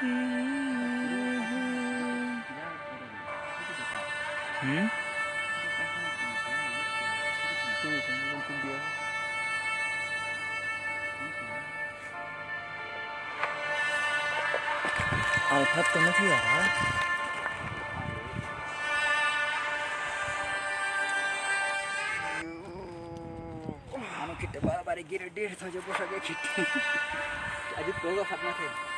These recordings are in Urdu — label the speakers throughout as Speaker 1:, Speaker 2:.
Speaker 1: ہم
Speaker 2: بارا بارے گیڑ ڈرجے کھیت آج تو خب نہ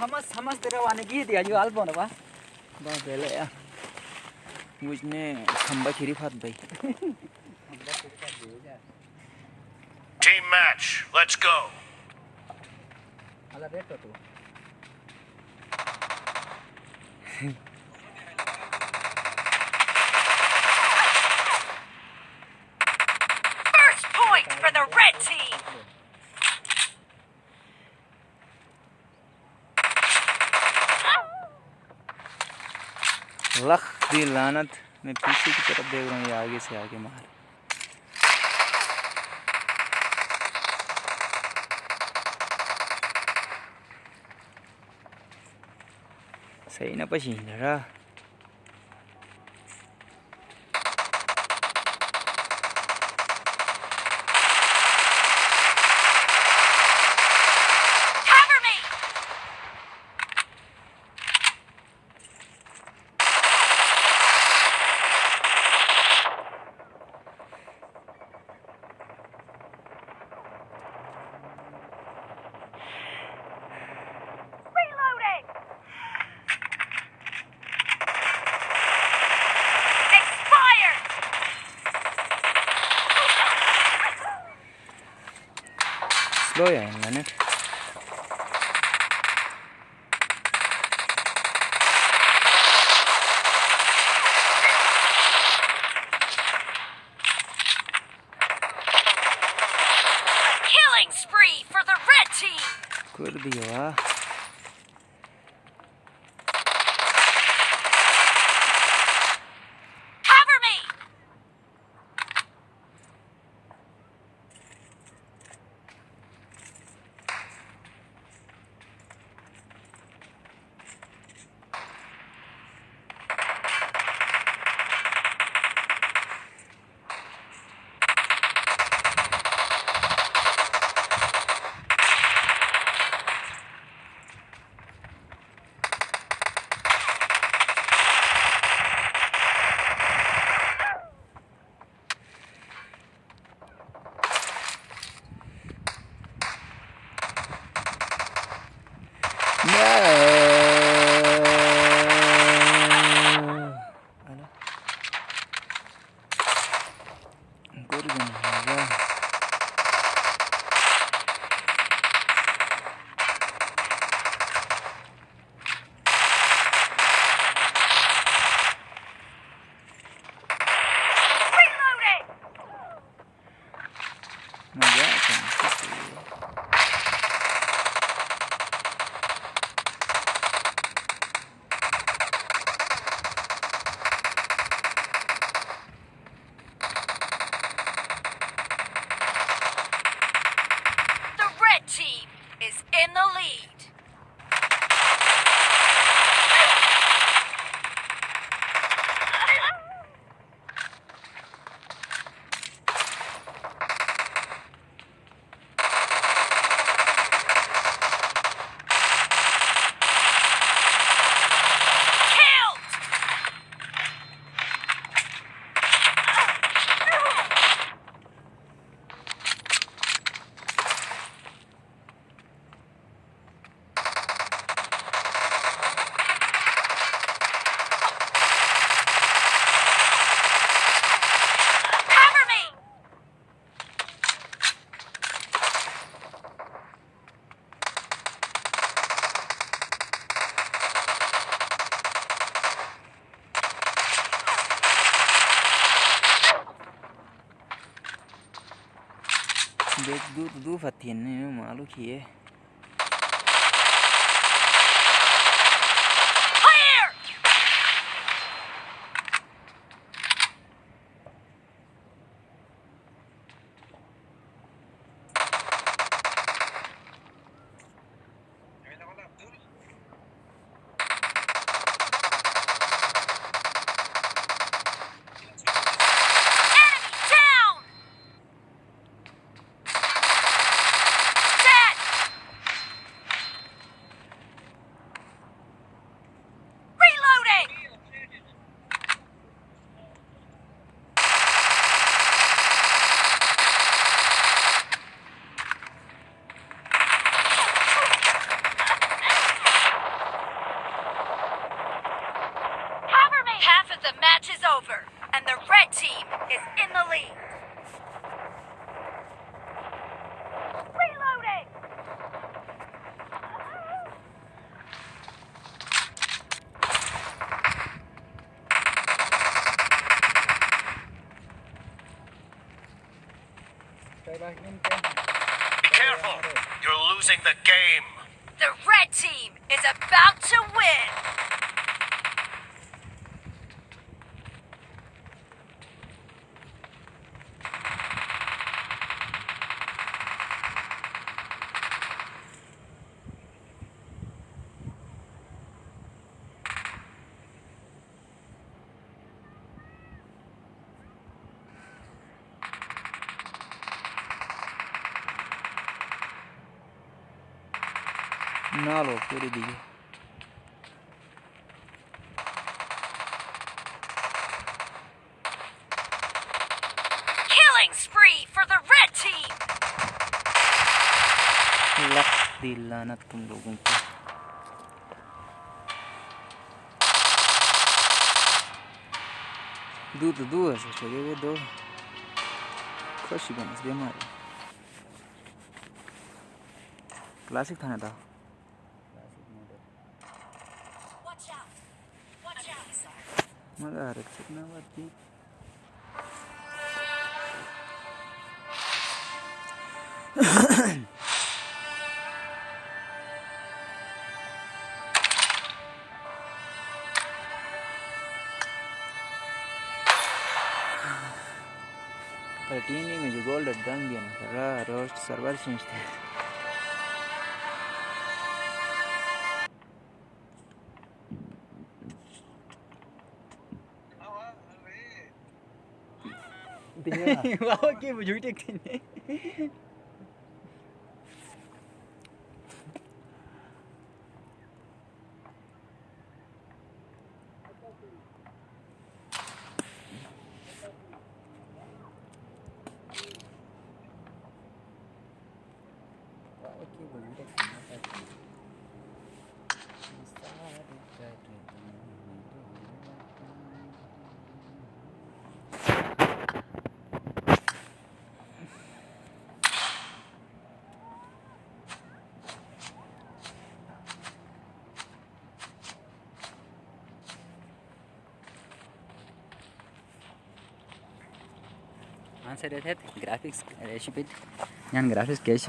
Speaker 2: ہمس ہمس تیرا وانے کی دیا جو آل بونا با
Speaker 1: مجھ نے کھمبا کھیری فات بھائی
Speaker 3: ٹیم میچ لیٹس گو
Speaker 2: اللہ بیٹھو تو
Speaker 1: لخ دی لانت میں پیچھے کی طرف دیکھ رہا ہوں یہ آگے سے آگے مار صحیح نہ پشین رہا رویں گے تو پتی جن مال اکیے
Speaker 4: The match is over, and the red team is in the lead.
Speaker 1: Nalo, queridinho.
Speaker 4: Killing spree for the red team!
Speaker 1: Lock the lana at kung dugo ko. Do to do as if I give it though. Of course you're going to be
Speaker 2: Watch out.
Speaker 1: Watch out. Pero tiene medio gol de Dungeon, ¿verdad? Rost, salvar sin estar.
Speaker 2: 와우 게임을 유리했겠네. Graphics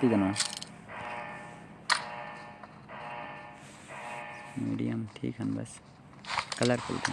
Speaker 2: کی نا میڈیم ٹھیک ہے بس کلرفل کا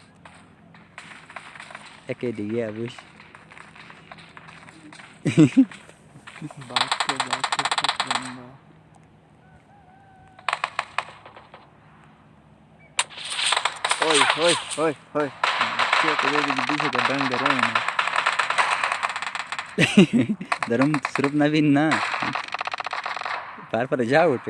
Speaker 2: درم سروپ نب بار پر جا پ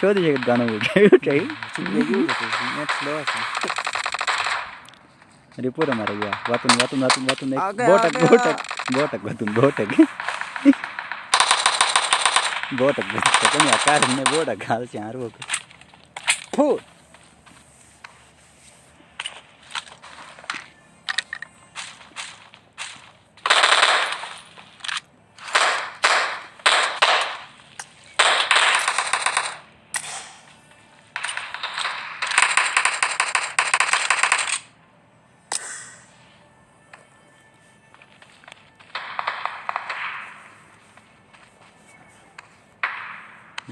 Speaker 2: پوٹک بوٹک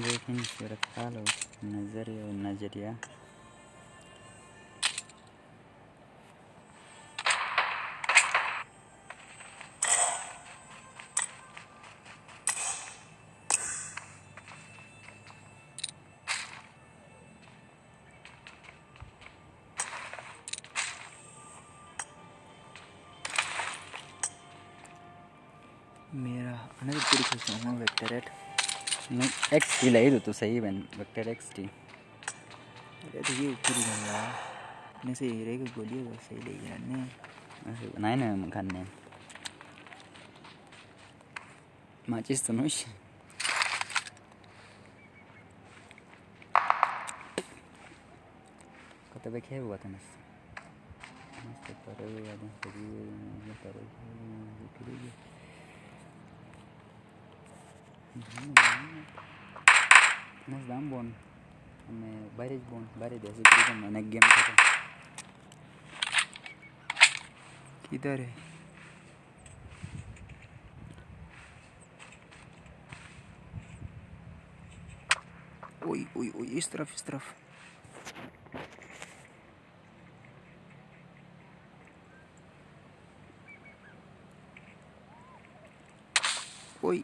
Speaker 2: لیکن صورتحال و نظری و نظریہ صحی بھائی بکس نئے نا کھانے مچے نتنا Mas dá um bom. Me parece bom, parece desse tipo de mané que game tá.
Speaker 1: Quida aí. Oi, oi, oi, estraf, estraf. Oi.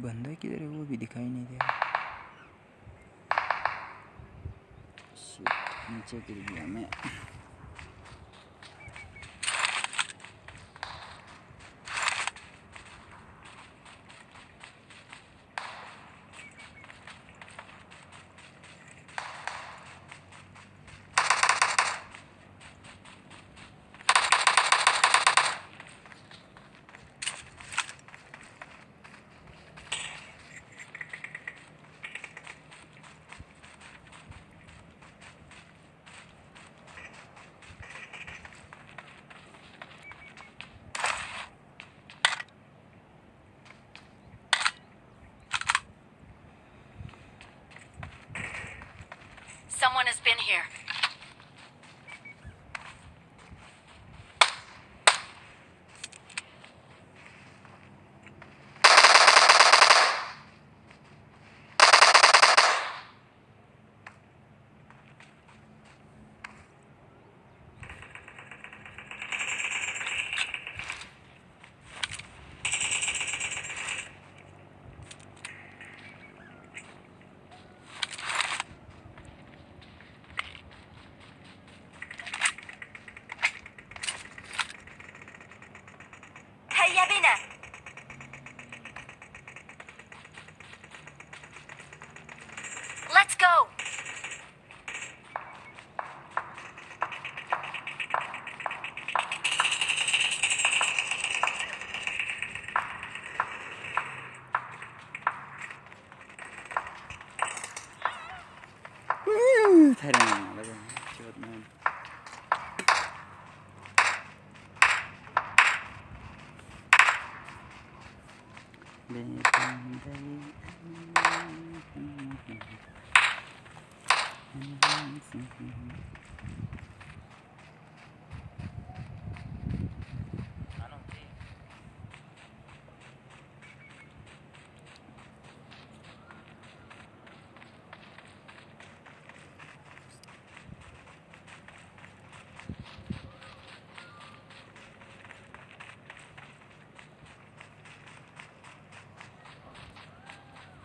Speaker 1: بندہ کدھر ہے وہ بھی دکھائی نہیں دے رہا
Speaker 2: نیچے گر گیا میں
Speaker 4: من اسپینٹ ہے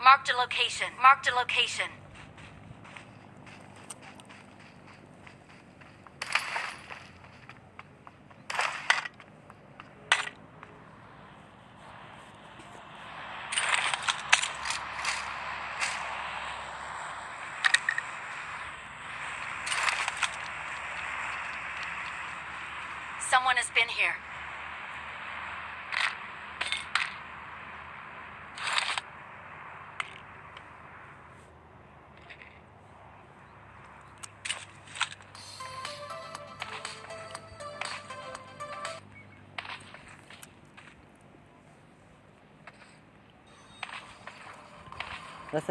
Speaker 4: مارک لوکیشن سمون اسپین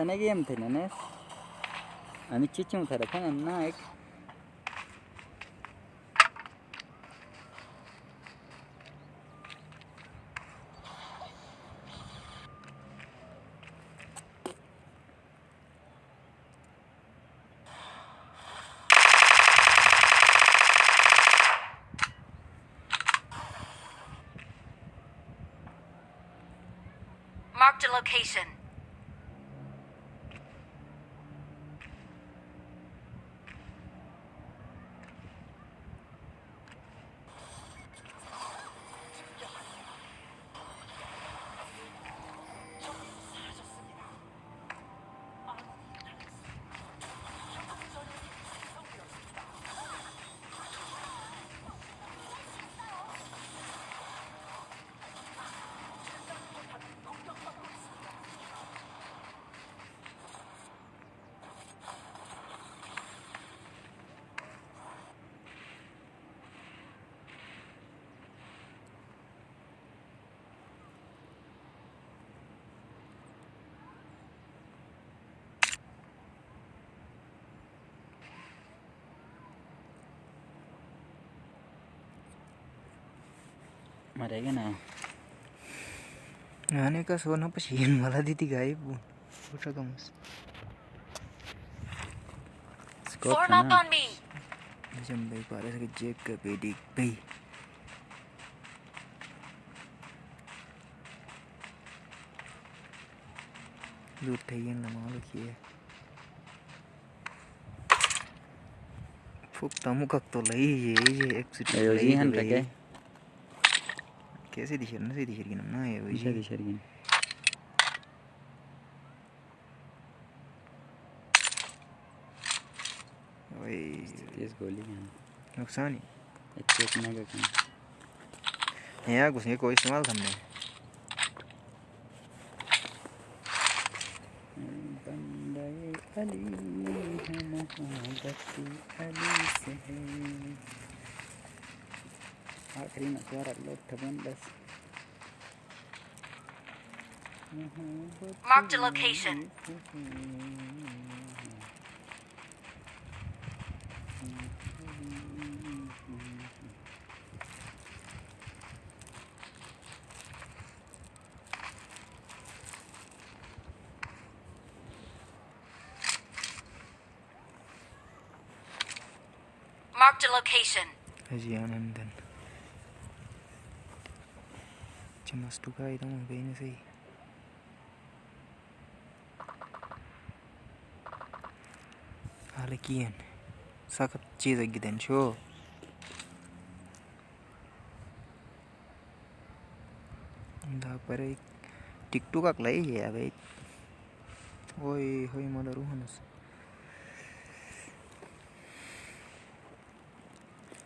Speaker 2: نیم تھے نیس چیچ
Speaker 4: location
Speaker 2: Maragana.
Speaker 1: Ano yung kaso na pasihin wala ditigay po. Puta ka mas.
Speaker 2: Scout Form on
Speaker 4: me!
Speaker 1: Diyan ba para sa Jack ka, pwede pay. Loot kayo lang mga lukiya. Fuck, tamo kak to lai ye, ye, exit lai. Ayo, zihan tak eh. سیڑن ہوا یہ سوال
Speaker 2: سمنے آخری مزہ رکھ لو اٹھاون دس Mark the location.
Speaker 4: Mark the location.
Speaker 1: سخت چیز پھر ٹیکٹک لوس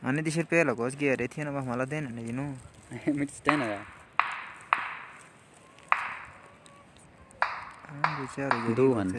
Speaker 1: ایندیش پہلو اس کی ارے تھے نا مطلب لیکن چار گروند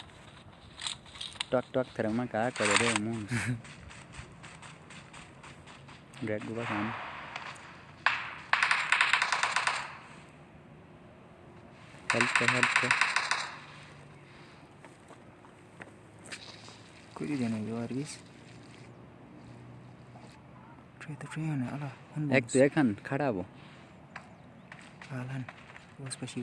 Speaker 2: ٹک ٹکر ما کم گوا
Speaker 1: کو جانے
Speaker 2: کٹ
Speaker 1: پچی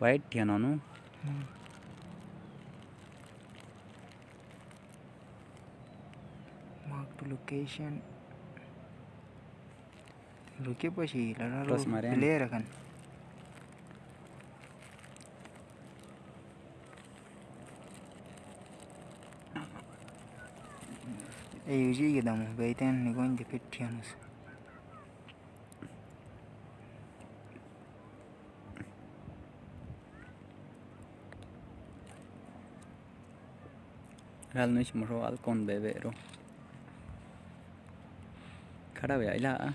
Speaker 2: لوکی
Speaker 1: پھر لے جا می تھی آنکھ
Speaker 2: مٹوال کون بھائی کڑا ہو رہے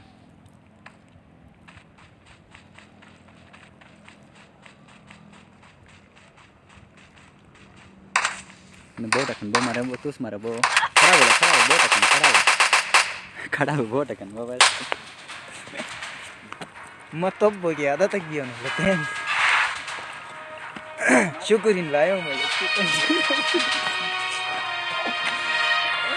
Speaker 1: مبی آدھا تو گیون شکرین